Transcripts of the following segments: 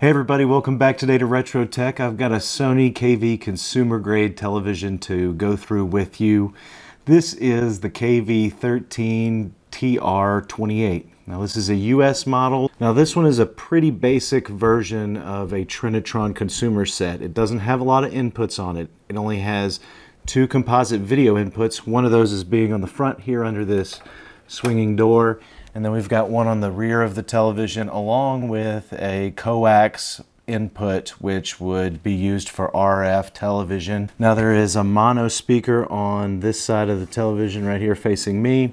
Hey everybody, welcome back today to Retro Tech. I've got a Sony KV consumer grade television to go through with you. This is the KV13TR28. Now this is a US model. Now this one is a pretty basic version of a Trinitron consumer set. It doesn't have a lot of inputs on it. It only has two composite video inputs. One of those is being on the front here under this swinging door and then we've got one on the rear of the television along with a coax input which would be used for RF television. Now there is a mono speaker on this side of the television right here facing me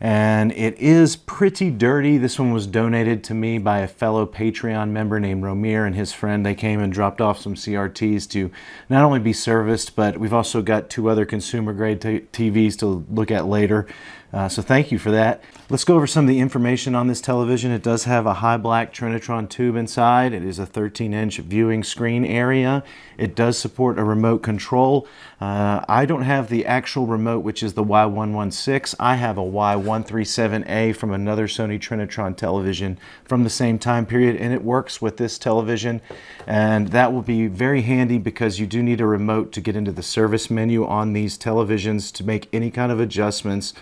and it is pretty dirty. This one was donated to me by a fellow Patreon member named Romir and his friend. They came and dropped off some CRTs to not only be serviced, but we've also got two other consumer grade TVs to look at later. Uh, so thank you for that. Let's go over some of the information on this television. It does have a high black Trinitron tube inside. It is a 13 inch viewing screen area. It does support a remote control. Uh, I don't have the actual remote, which is the Y116. I have a Y137A from another Sony Trinitron television from the same time period, and it works with this television. And that will be very handy because you do need a remote to get into the service menu on these televisions to make any kind of adjustments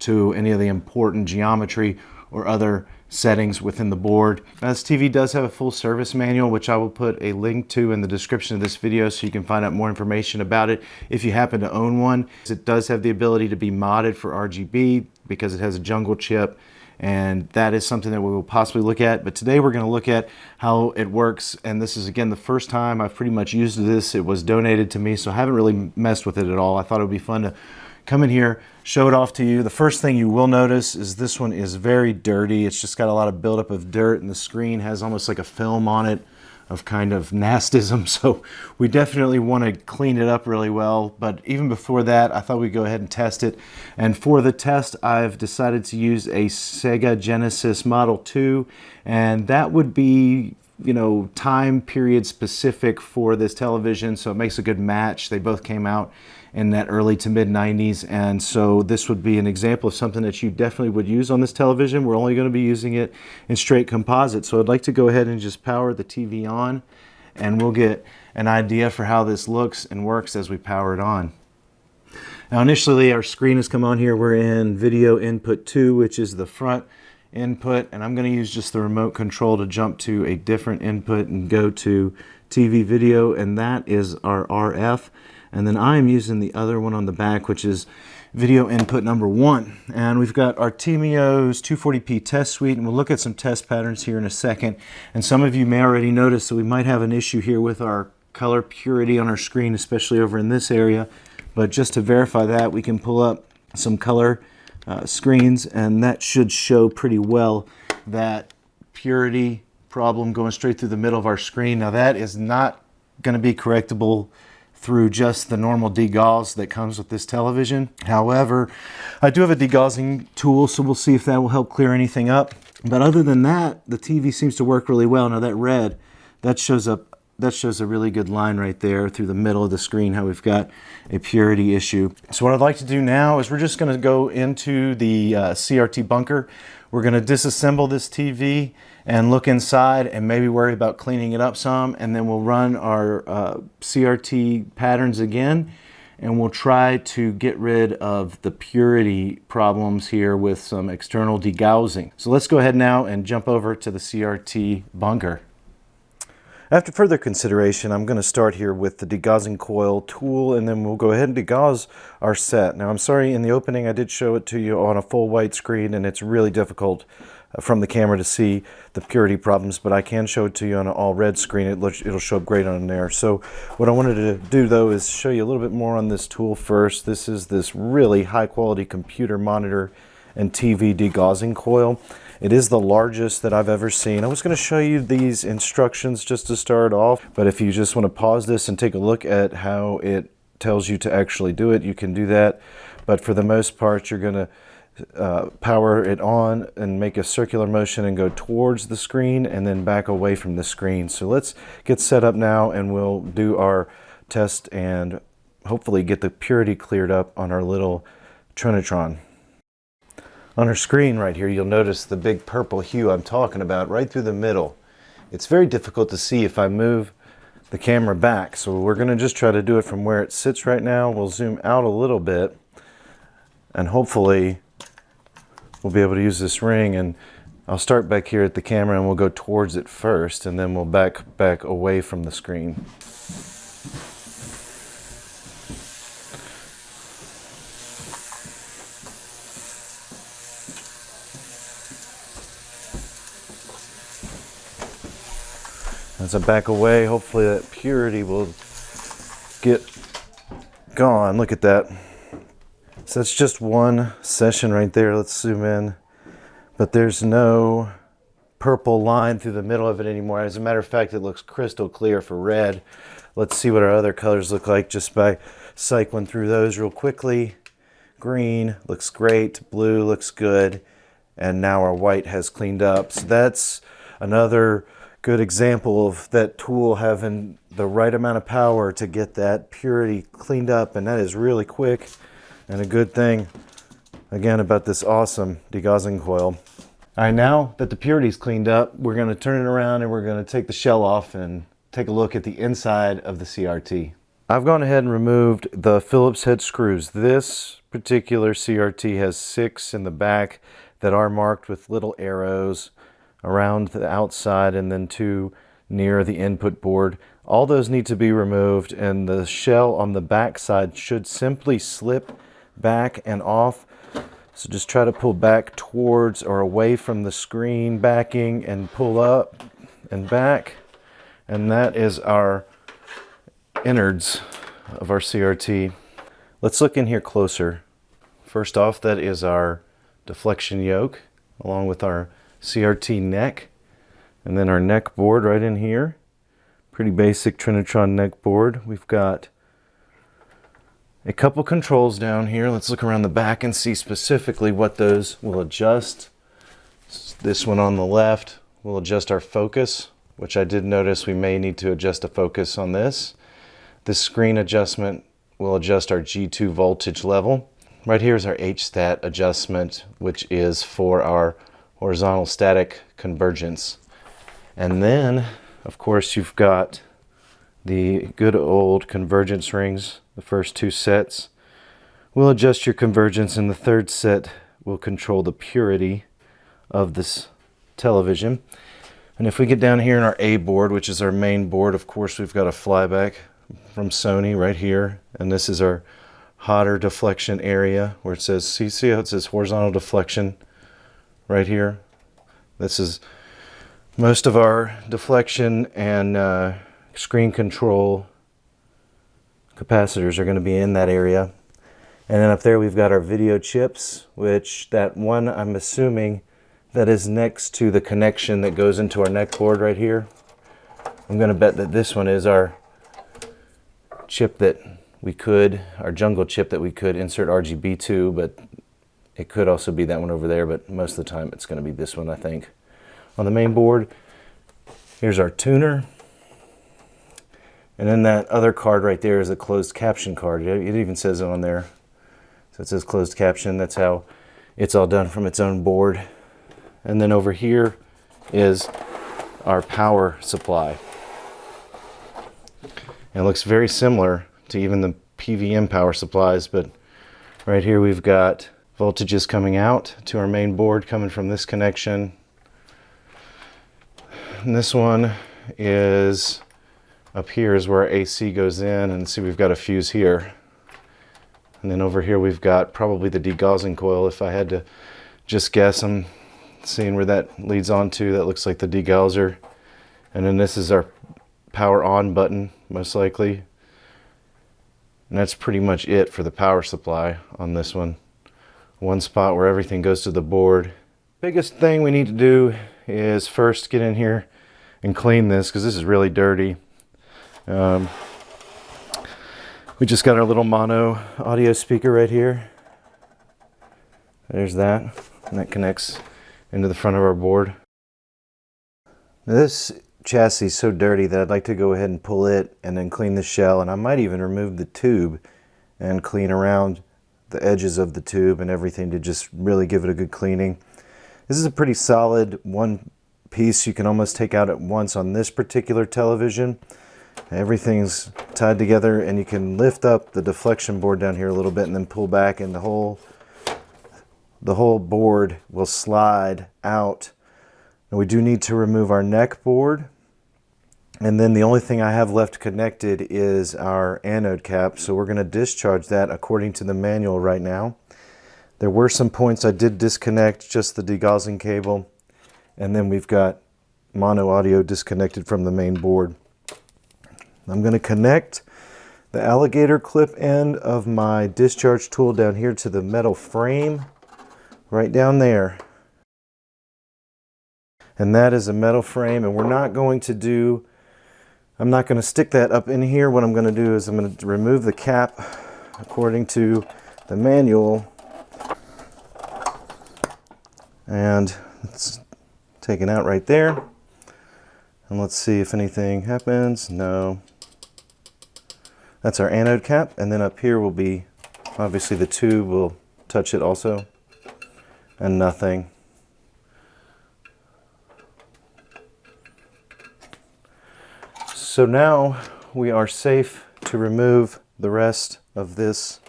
to any of the important geometry or other settings within the board. Now, this TV does have a full service manual, which I will put a link to in the description of this video so you can find out more information about it if you happen to own one. It does have the ability to be modded for RGB because it has a jungle chip and that is something that we will possibly look at. But today we're going to look at how it works. And this is, again, the first time I've pretty much used this. It was donated to me, so I haven't really messed with it at all. I thought it would be fun to come in here, show it off to you. The first thing you will notice is this one is very dirty. It's just got a lot of buildup of dirt and the screen has almost like a film on it of kind of nastism. So we definitely want to clean it up really well. But even before that, I thought we'd go ahead and test it. And for the test, I've decided to use a Sega Genesis Model 2. And that would be you know, time period specific for this television. So it makes a good match. They both came out in that early to mid 90s. And so this would be an example of something that you definitely would use on this television. We're only going to be using it in straight composite. So I'd like to go ahead and just power the TV on and we'll get an idea for how this looks and works as we power it on. Now initially our screen has come on here. We're in video input 2, which is the front input. And I'm going to use just the remote control to jump to a different input and go to TV video. And that is our RF. And then I'm using the other one on the back, which is video input number one. And we've got Artemio's 240p test suite, and we'll look at some test patterns here in a second. And some of you may already notice that we might have an issue here with our color purity on our screen, especially over in this area. But just to verify that, we can pull up some color uh, screens, and that should show pretty well that purity problem going straight through the middle of our screen. Now that is not going to be correctable through just the normal degauss that comes with this television. However, I do have a degaussing tool, so we'll see if that will help clear anything up. But other than that, the TV seems to work really well. Now that red, that shows up that shows a really good line right there through the middle of the screen how we've got a purity issue. So what I'd like to do now is we're just going to go into the uh, CRT bunker. We're going to disassemble this TV and look inside and maybe worry about cleaning it up some and then we'll run our uh, CRT patterns again and we'll try to get rid of the purity problems here with some external degaussing. So let's go ahead now and jump over to the CRT bunker. After further consideration, I'm going to start here with the degaussing coil tool and then we'll go ahead and degauss our set. Now I'm sorry in the opening I did show it to you on a full white screen and it's really difficult from the camera to see the purity problems, but I can show it to you on an all red screen. It it'll show up great on there. So what I wanted to do though is show you a little bit more on this tool first. This is this really high quality computer monitor and TV degaussing coil. It is the largest that I've ever seen. I was going to show you these instructions just to start off, but if you just want to pause this and take a look at how it tells you to actually do it, you can do that. But for the most part, you're going to uh, power it on and make a circular motion and go towards the screen and then back away from the screen. So let's get set up now and we'll do our test and hopefully get the purity cleared up on our little Trinitron. On our screen right here, you'll notice the big purple hue I'm talking about right through the middle it's very difficult to see if I move the camera back. So we're gonna just try to do it from where it sits right now. We'll zoom out a little bit and hopefully we'll be able to use this ring and I'll start back here at the camera and we'll go towards it first and then we'll back back away from the screen. As I back away, hopefully that purity will get gone. Look at that. So that's just one session right there. Let's zoom in. But there's no purple line through the middle of it anymore. As a matter of fact, it looks crystal clear for red. Let's see what our other colors look like just by cycling through those real quickly. Green looks great. Blue looks good. And now our white has cleaned up. So that's another good example of that tool having the right amount of power to get that purity cleaned up and that is really quick and a good thing again about this awesome degaussing coil. All right, now that the purity's cleaned up, we're gonna turn it around and we're gonna take the shell off and take a look at the inside of the CRT. I've gone ahead and removed the Phillips head screws. This particular CRT has six in the back that are marked with little arrows around the outside and then two near the input board. All those need to be removed and the shell on the back side should simply slip back and off. So just try to pull back towards or away from the screen backing and pull up and back. And that is our innards of our CRT. Let's look in here closer. First off, that is our deflection yoke along with our CRT neck, and then our neck board right in here. Pretty basic Trinitron neck board. We've got a couple controls down here. Let's look around the back and see specifically what those will adjust. This one on the left will adjust our focus, which I did notice we may need to adjust a focus on this. This screen adjustment will adjust our G2 voltage level. Right here is our H-stat adjustment, which is for our horizontal static convergence. And then, of course, you've got the good old convergence rings, the first two sets. We'll adjust your convergence and the third set will control the purity of this television. And if we get down here in our A board, which is our main board, of course, we've got a flyback from Sony right here. And this is our hotter deflection area where it says, see, see how it says horizontal deflection right here. This is most of our deflection and uh, screen control capacitors are going to be in that area. And then up there we've got our video chips, which that one I'm assuming that is next to the connection that goes into our neck board right here. I'm going to bet that this one is our chip that we could, our jungle chip that we could insert RGB to, but it could also be that one over there, but most of the time it's going to be this one, I think. On the main board, here's our tuner. And then that other card right there is a closed caption card. It even says it on there. So it says closed caption. That's how it's all done from its own board. And then over here is our power supply. It looks very similar to even the PVM power supplies, but right here we've got voltages coming out to our main board coming from this connection. And this one is up here is where AC goes in and see we've got a fuse here. And then over here we've got probably the degaussing coil if I had to just guess. I'm seeing where that leads on to. That looks like the degausser. And then this is our power on button most likely. And that's pretty much it for the power supply on this one one spot where everything goes to the board. Biggest thing we need to do is first get in here and clean this because this is really dirty. Um, we just got our little mono audio speaker right here. There's that, and that connects into the front of our board. This chassis is so dirty that I'd like to go ahead and pull it and then clean the shell, and I might even remove the tube and clean around the edges of the tube and everything to just really give it a good cleaning. This is a pretty solid one piece you can almost take out at once on this particular television. Everything's tied together and you can lift up the deflection board down here a little bit and then pull back and the whole the whole board will slide out. And we do need to remove our neck board. And then the only thing I have left connected is our anode cap. So we're going to discharge that according to the manual right now. There were some points I did disconnect, just the degaussing cable. And then we've got mono audio disconnected from the main board. I'm going to connect the alligator clip end of my discharge tool down here to the metal frame right down there. And that is a metal frame and we're not going to do, I'm not going to stick that up in here. What I'm going to do is I'm going to remove the cap according to the manual and it's taken out right there. And let's see if anything happens. No. That's our anode cap. And then up here will be, obviously the tube will touch it also. And nothing. So now we are safe to remove the rest of this.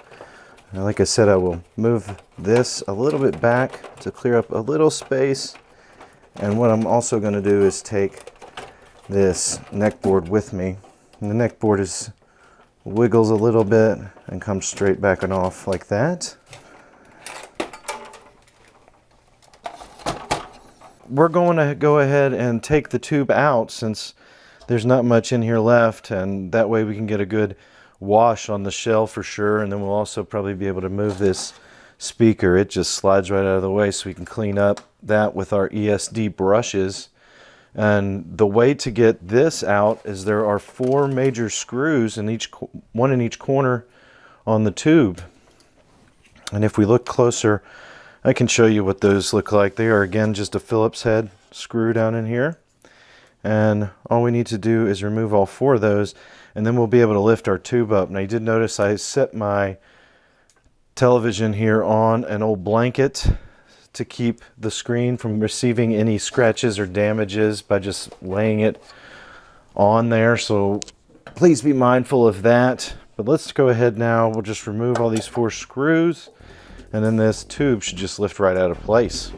like I said, I will move this a little bit back to clear up a little space. And what I'm also going to do is take this neck board with me. And the neck board is wiggles a little bit and comes straight back and off like that. We're going to go ahead and take the tube out since there's not much in here left and that way we can get a good wash on the shell for sure and then we'll also probably be able to move this speaker it just slides right out of the way so we can clean up that with our ESD brushes and the way to get this out is there are four major screws in each one in each corner on the tube. And if we look closer, I can show you what those look like. They are again just a Phillips head screw down in here. And all we need to do is remove all four of those and then we'll be able to lift our tube up. Now you did notice I set my television here on an old blanket to keep the screen from receiving any scratches or damages by just laying it on there. So please be mindful of that. But let's go ahead now. We'll just remove all these four screws and then this tube should just lift right out of place.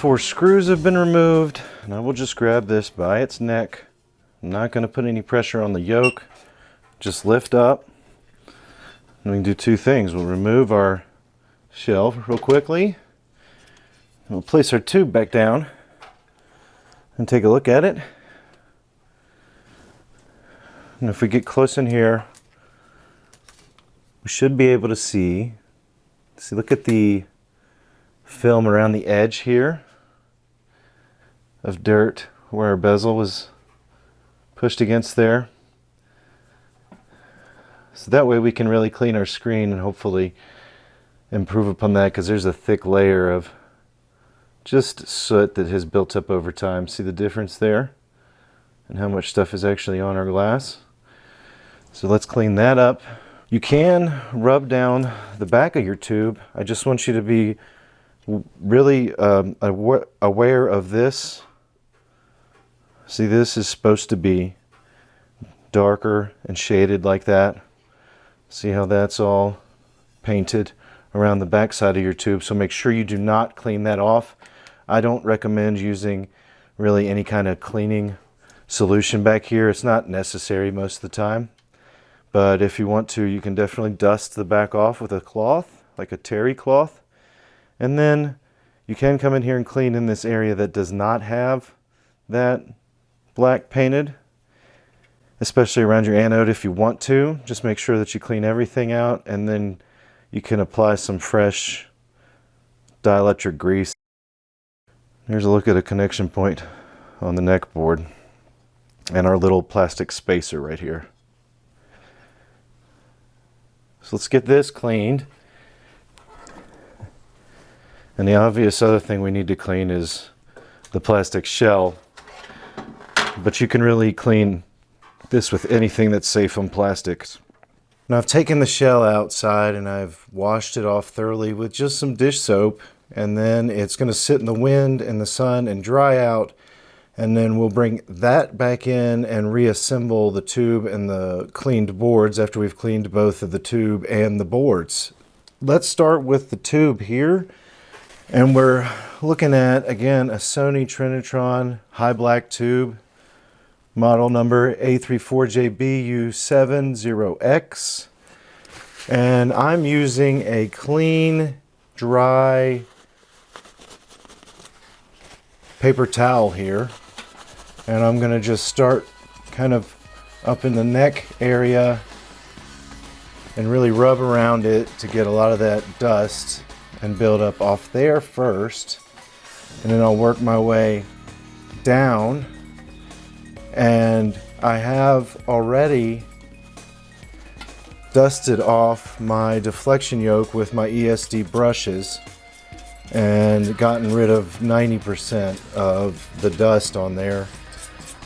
Four screws have been removed. and I will just grab this by its neck. I'm not going to put any pressure on the yoke. Just lift up. And we can do two things. We'll remove our shelf real quickly. We'll place our tube back down and take a look at it. And if we get close in here, we should be able to see, see look at the film around the edge here of dirt where our bezel was pushed against there. So that way we can really clean our screen and hopefully improve upon that because there's a thick layer of just soot that has built up over time. See the difference there? And how much stuff is actually on our glass. So let's clean that up. You can rub down the back of your tube. I just want you to be really um, aware of this. See, this is supposed to be darker and shaded like that. See how that's all painted around the back side of your tube. So make sure you do not clean that off. I don't recommend using really any kind of cleaning solution back here. It's not necessary most of the time. But if you want to, you can definitely dust the back off with a cloth, like a terry cloth. And then you can come in here and clean in this area that does not have that black painted, especially around your anode if you want to. Just make sure that you clean everything out and then you can apply some fresh dielectric grease. Here's a look at a connection point on the neck board and our little plastic spacer right here. So let's get this cleaned. And the obvious other thing we need to clean is the plastic shell. But you can really clean this with anything that's safe on plastics. Now I've taken the shell outside and I've washed it off thoroughly with just some dish soap and then it's going to sit in the wind and the sun and dry out and then we'll bring that back in and reassemble the tube and the cleaned boards after we've cleaned both of the tube and the boards. Let's start with the tube here and we're looking at again a Sony Trinitron high black tube model number A34JBU70X. And I'm using a clean, dry paper towel here. And I'm going to just start kind of up in the neck area and really rub around it to get a lot of that dust and build up off there first. And then I'll work my way down and I have already dusted off my deflection yoke with my ESD brushes and gotten rid of 90% of the dust on there.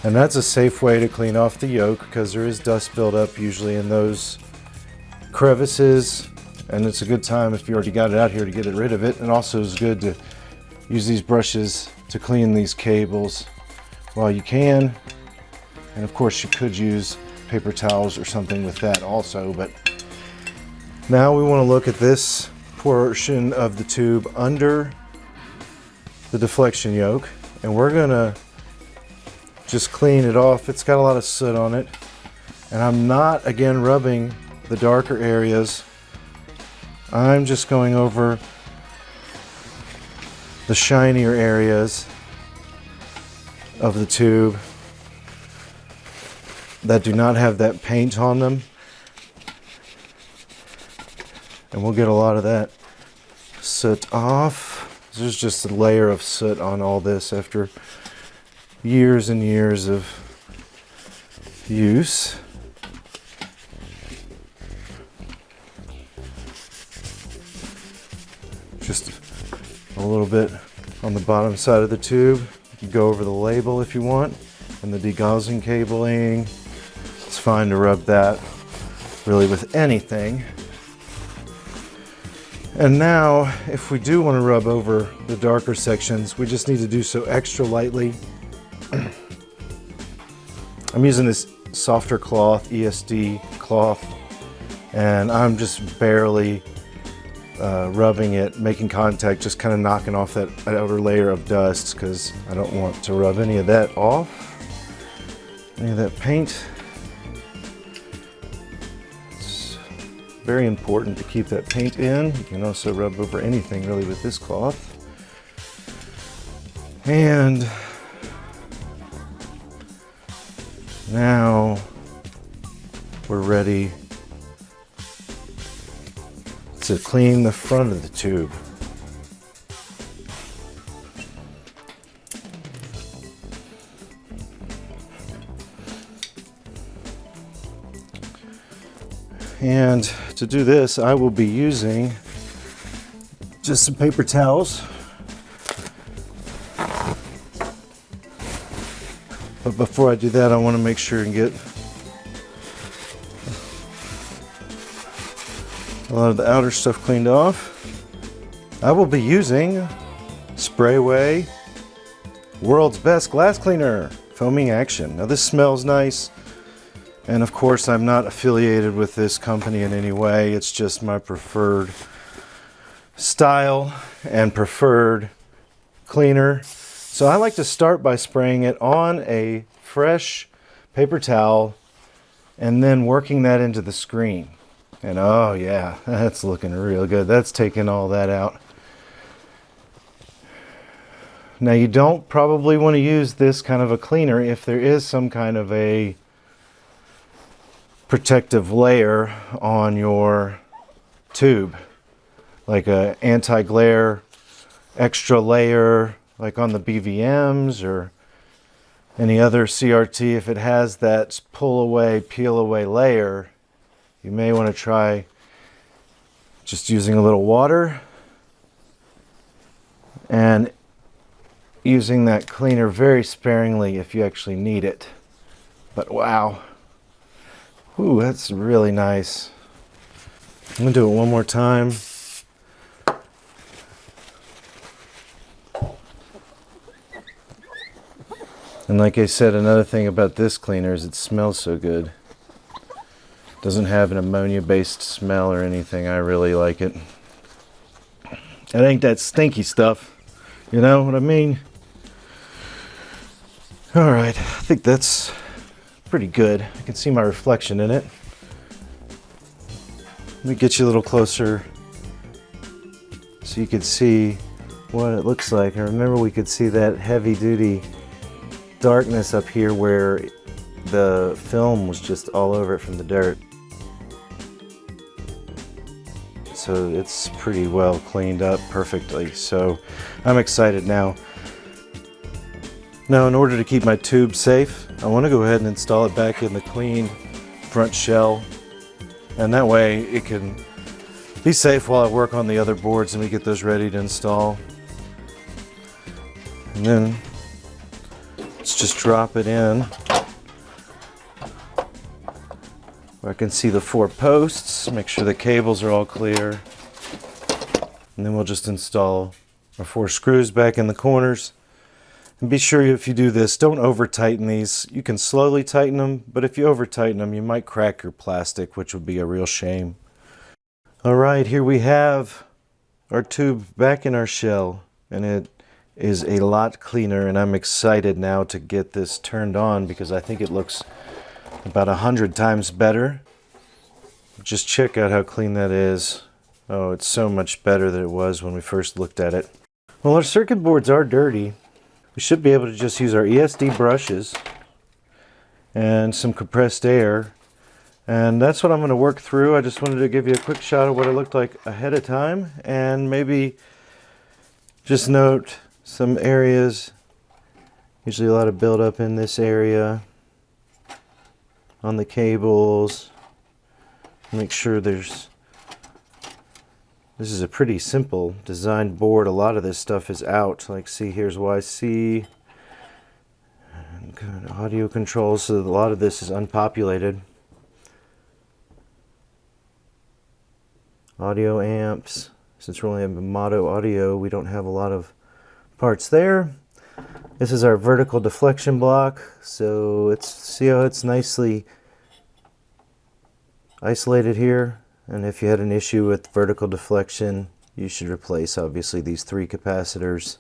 And that's a safe way to clean off the yoke because there is dust buildup usually in those crevices. And it's a good time if you already got it out here to get it rid of it. And also it's good to use these brushes to clean these cables while you can and of course you could use paper towels or something with that also, but now we want to look at this portion of the tube under the deflection yoke and we're gonna just clean it off. It's got a lot of soot on it and I'm not again rubbing the darker areas. I'm just going over the shinier areas of the tube that do not have that paint on them. And we'll get a lot of that soot off. There's just a layer of soot on all this after years and years of use. Just a little bit on the bottom side of the tube. You can go over the label if you want and the degaussing cabling fine to rub that really with anything. And now, if we do want to rub over the darker sections, we just need to do so extra lightly. I'm using this softer cloth, ESD cloth, and I'm just barely uh, rubbing it, making contact, just kind of knocking off that outer layer of dust because I don't want to rub any of that off, any of that paint. Very important to keep that paint in. You can also rub over anything really with this cloth. And now we're ready to clean the front of the tube. And to do this, I will be using just some paper towels. But before I do that, I want to make sure and get a lot of the outer stuff cleaned off. I will be using Sprayway World's Best Glass Cleaner Foaming Action. Now this smells nice. And of course, I'm not affiliated with this company in any way. It's just my preferred style and preferred cleaner. So I like to start by spraying it on a fresh paper towel and then working that into the screen. And oh yeah, that's looking real good. That's taking all that out. Now you don't probably want to use this kind of a cleaner if there is some kind of a protective layer on your tube like a anti-glare extra layer like on the BVMs or any other CRT if it has that pull away peel away layer you may want to try just using a little water and using that cleaner very sparingly if you actually need it. But wow. Ooh, that's really nice. I'm gonna do it one more time. And like I said, another thing about this cleaner is it smells so good. Doesn't have an ammonia-based smell or anything. I really like it. It ain't that stinky stuff. You know what I mean? All right, I think that's pretty good. I can see my reflection in it. Let me get you a little closer so you can see what it looks like. I remember we could see that heavy duty darkness up here where the film was just all over it from the dirt. So it's pretty well cleaned up perfectly. So I'm excited now. Now in order to keep my tube safe, I want to go ahead and install it back in the clean front shell. And that way it can be safe while I work on the other boards and we get those ready to install. And then Let's just drop it in. I can see the four posts, make sure the cables are all clear. And then we'll just install our four screws back in the corners. And be sure if you do this, don't over tighten these. You can slowly tighten them, but if you over tighten them, you might crack your plastic, which would be a real shame. All right, here we have our tube back in our shell, and it is a lot cleaner and I'm excited now to get this turned on because I think it looks about a hundred times better. Just check out how clean that is. Oh, it's so much better than it was when we first looked at it. Well, our circuit boards are dirty. We should be able to just use our ESD brushes and some compressed air. And that's what I'm going to work through. I just wanted to give you a quick shot of what it looked like ahead of time and maybe just note some areas usually a lot of buildup in this area on the cables make sure there's this is a pretty simple designed board a lot of this stuff is out like see here's YC and audio controls so a lot of this is unpopulated audio amps since we're only a mono audio we don't have a lot of parts there. This is our vertical deflection block. So it's see how it's nicely isolated here. And if you had an issue with vertical deflection, you should replace obviously these three capacitors.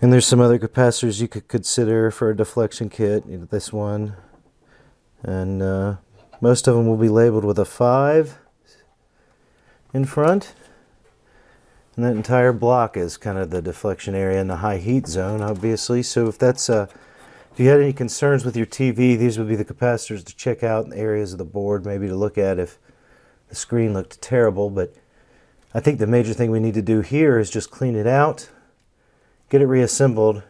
And there's some other capacitors you could consider for a deflection kit. You know, this one. And uh, most of them will be labeled with a 5 in front. And that entire block is kind of the deflection area in the high heat zone, obviously. So if that's uh, if you had any concerns with your TV, these would be the capacitors to check out in the areas of the board, maybe to look at if the screen looked terrible. But I think the major thing we need to do here is just clean it out, get it reassembled,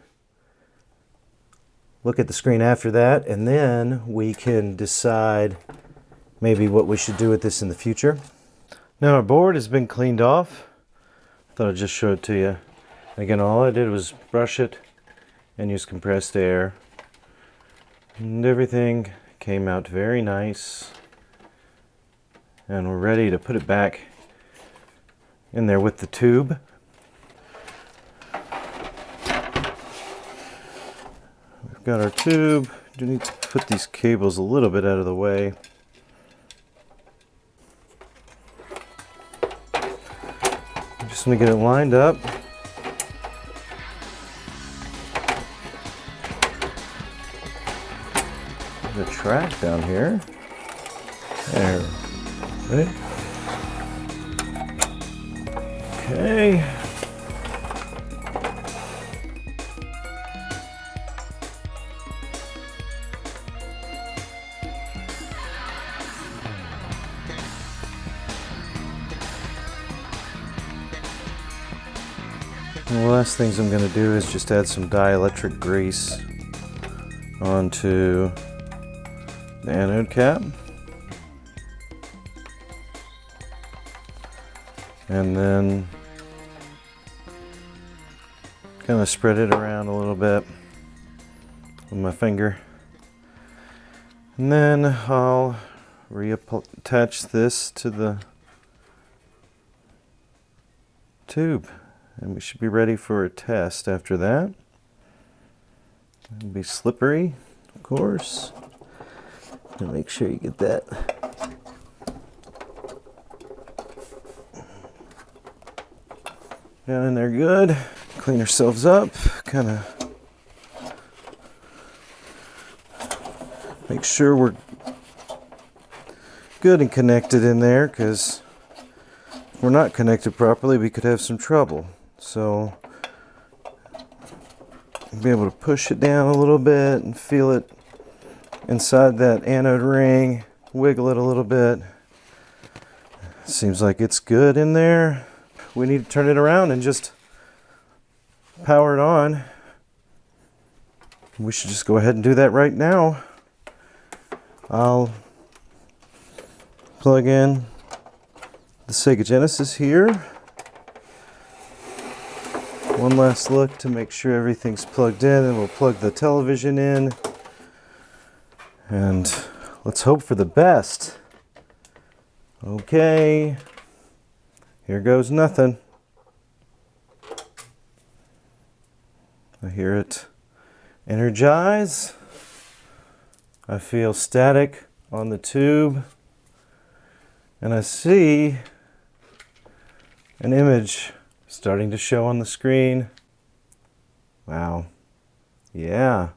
look at the screen after that, and then we can decide maybe what we should do with this in the future. Now our board has been cleaned off. I thought I'd just show it to you. Again, all I did was brush it and use compressed air. And everything came out very nice. And we're ready to put it back in there with the tube. We've got our tube. Do need to put these cables a little bit out of the way. Just want to get it lined up. Track down here. There. Right. Okay. the last things I'm going to do is just add some dielectric grease onto the anode cap. And then Kind of spread it around a little bit with my finger. And then I'll reattach this to the tube. And we should be ready for a test after that. It'll be slippery, of course. And make sure you get that down in there good. Clean ourselves up, kind of make sure we're good and connected in there because if we're not connected properly we could have some trouble. So be able to push it down a little bit and feel it inside that anode ring, wiggle it a little bit. Seems like it's good in there. We need to turn it around and just power it on. We should just go ahead and do that right now. I'll plug in the Sega Genesis here. One last look to make sure everything's plugged in and we'll plug the television in. And let's hope for the best. Okay, here goes nothing. I hear it energize. I feel static on the tube. And I see an image starting to show on the screen. Wow. Yeah.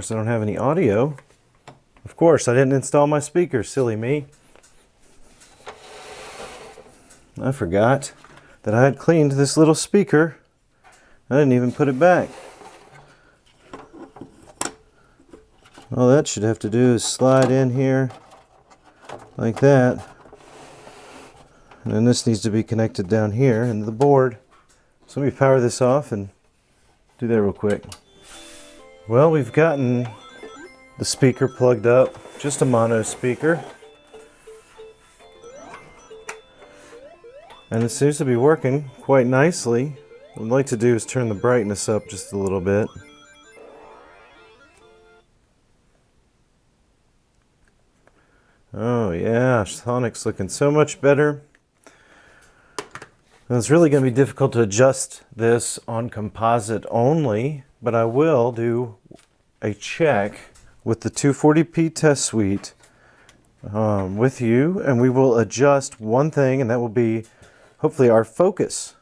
Course, I don't have any audio. Of course, I didn't install my speaker, silly me. I forgot that I had cleaned this little speaker. I didn't even put it back. All that should have to do is slide in here like that. And then this needs to be connected down here into the board. So let me power this off and do that real quick. Well, we've gotten the speaker plugged up, just a mono speaker. And it seems to be working quite nicely. What I'd like to do is turn the brightness up just a little bit. Oh yeah, Sonic's looking so much better. And it's really going to be difficult to adjust this on composite only, but I will do a check with the 240p test suite um, with you, and we will adjust one thing, and that will be hopefully our focus.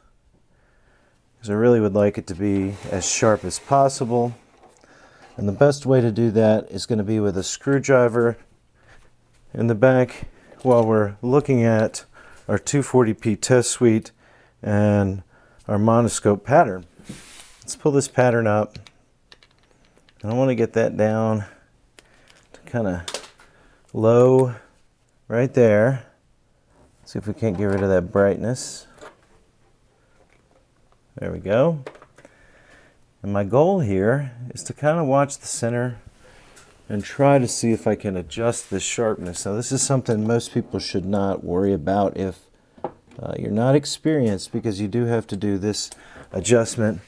Because I really would like it to be as sharp as possible. And the best way to do that is going to be with a screwdriver in the back while we're looking at our 240p test suite and our monoscope pattern. Let's pull this pattern up. I want to get that down to kind of low right there. See if we can't get rid of that brightness. There we go. And my goal here is to kind of watch the center and try to see if I can adjust the sharpness. Now this is something most people should not worry about if uh, you're not experienced because you do have to do this adjustment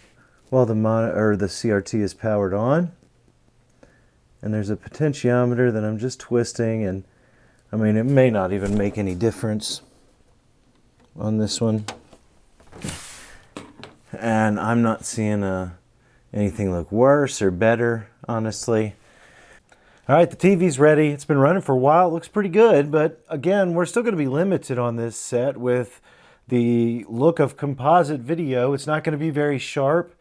while the or the CRT is powered on. And there's a potentiometer that I'm just twisting and I mean it may not even make any difference on this one. And I'm not seeing uh, anything look worse or better, honestly. All right, the TV's ready. It's been running for a while. It looks pretty good, but again, we're still going to be limited on this set with the look of composite video. It's not going to be very sharp.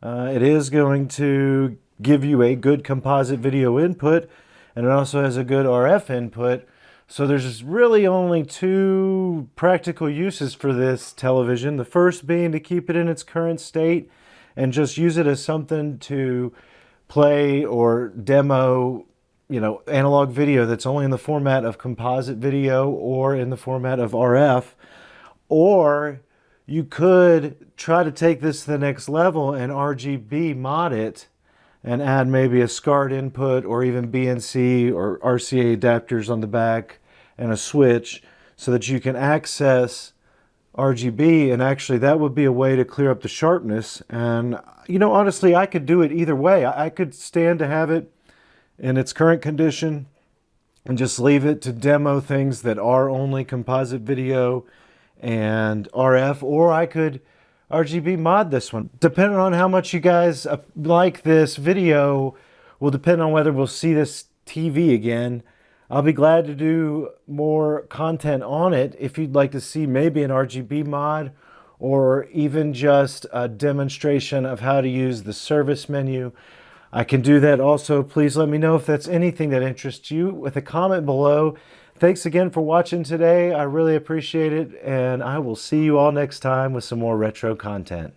Uh, it is going to give you a good composite video input, and it also has a good RF input. So there's really only two practical uses for this television. The first being to keep it in its current state and just use it as something to play or demo you know, analog video that's only in the format of composite video or in the format of RF. Or you could try to take this to the next level and RGB mod it and add maybe a SCART input or even BNC or RCA adapters on the back and a switch so that you can access RGB and actually that would be a way to clear up the sharpness and you know honestly I could do it either way I could stand to have it in its current condition and just leave it to demo things that are only composite video and RF or I could RGB mod this one depending on how much you guys uh, like this video will depend on whether we'll see this TV again I'll be glad to do more content on it if you'd like to see maybe an RGB mod or even just a demonstration of how to use the service menu. I can do that also. Please let me know if that's anything that interests you with a comment below. Thanks again for watching today. I really appreciate it and I will see you all next time with some more retro content.